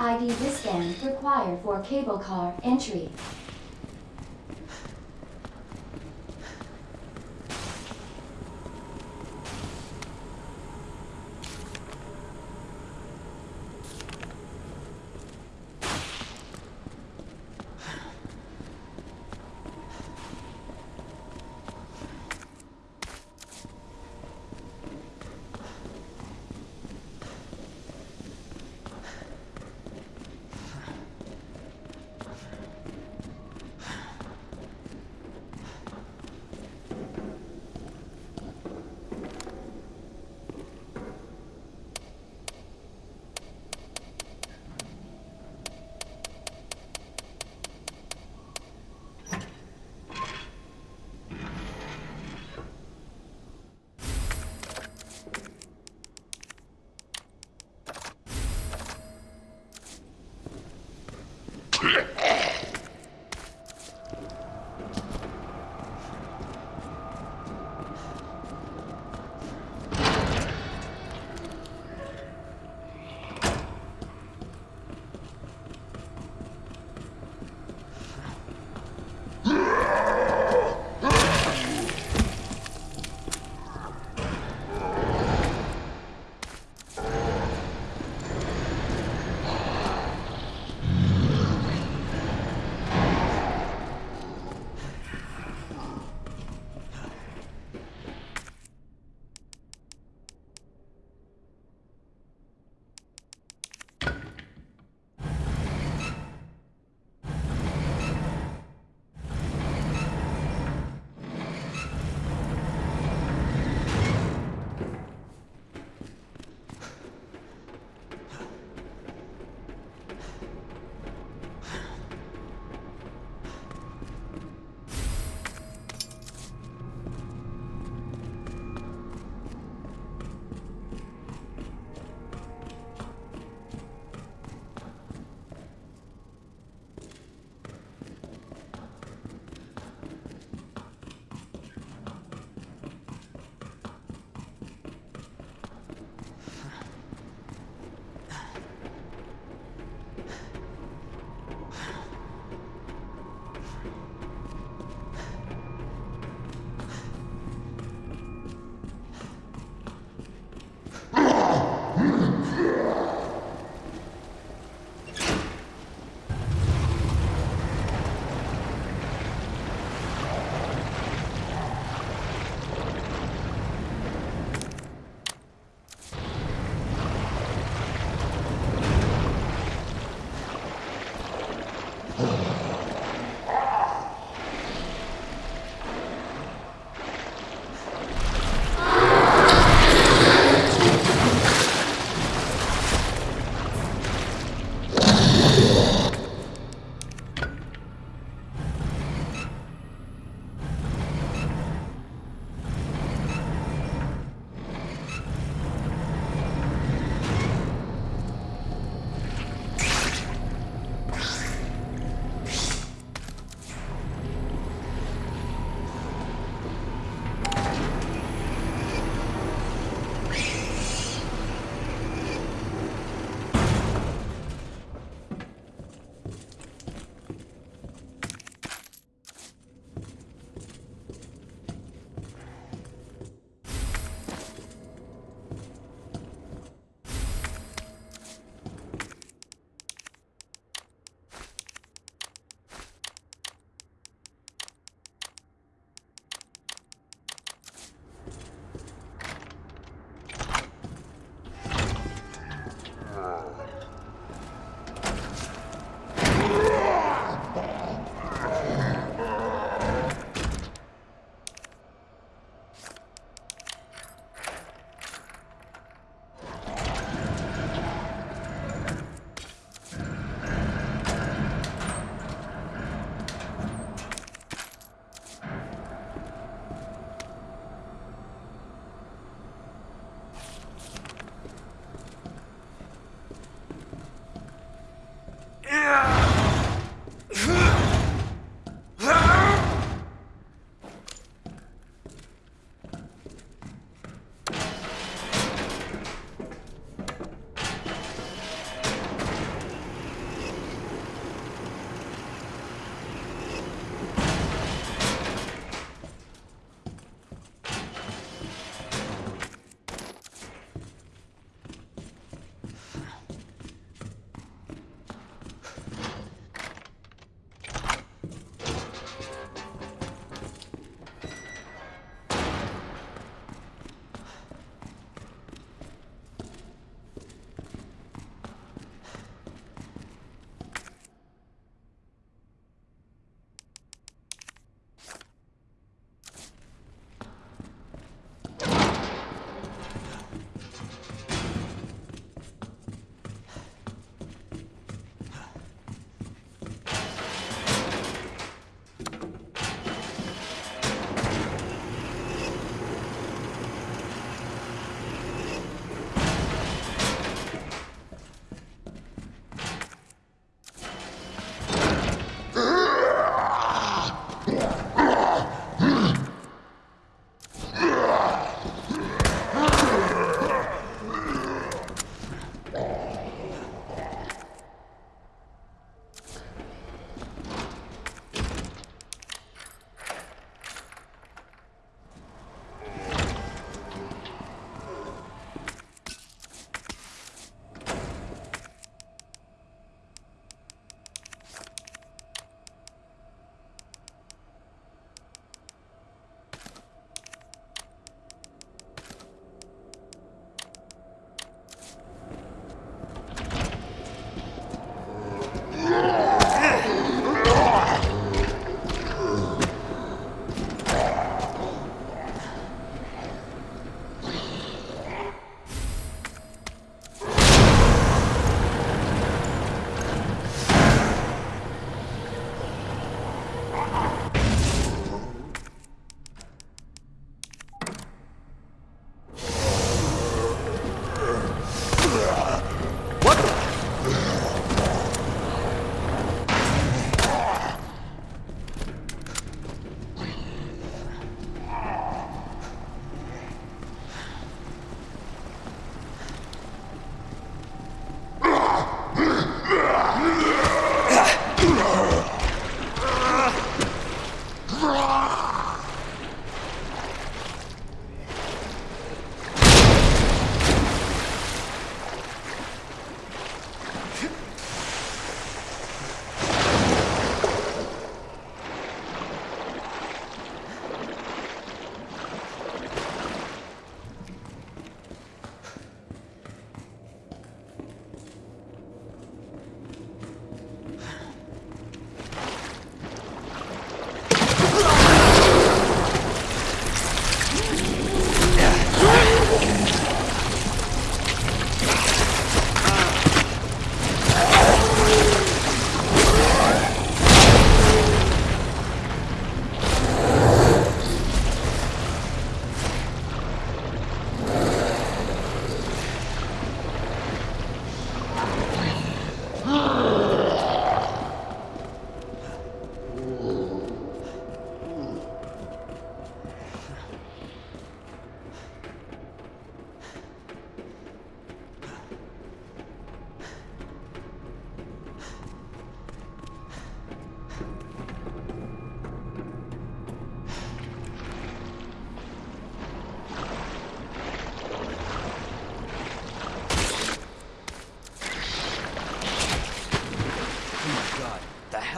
ID wristband required for cable car entry.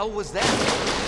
Hell was that?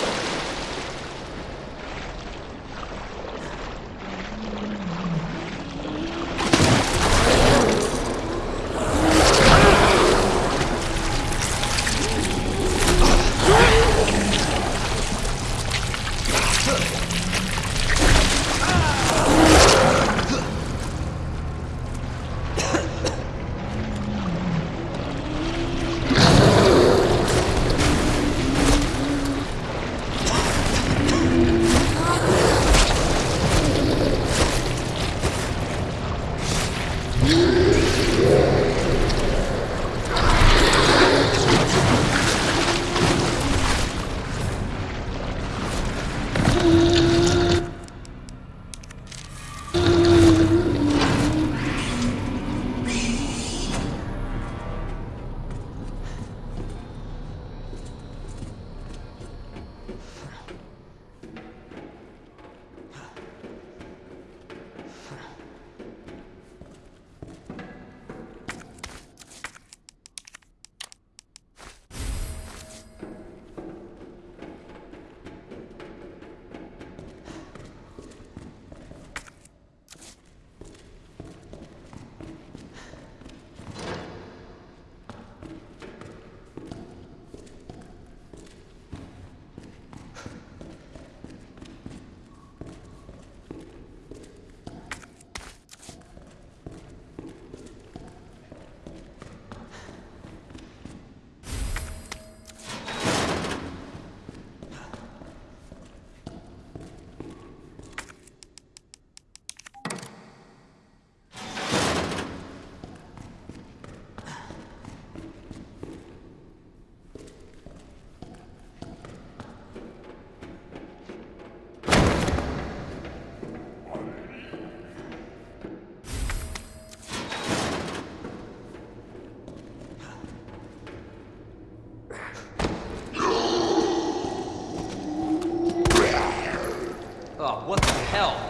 Hell?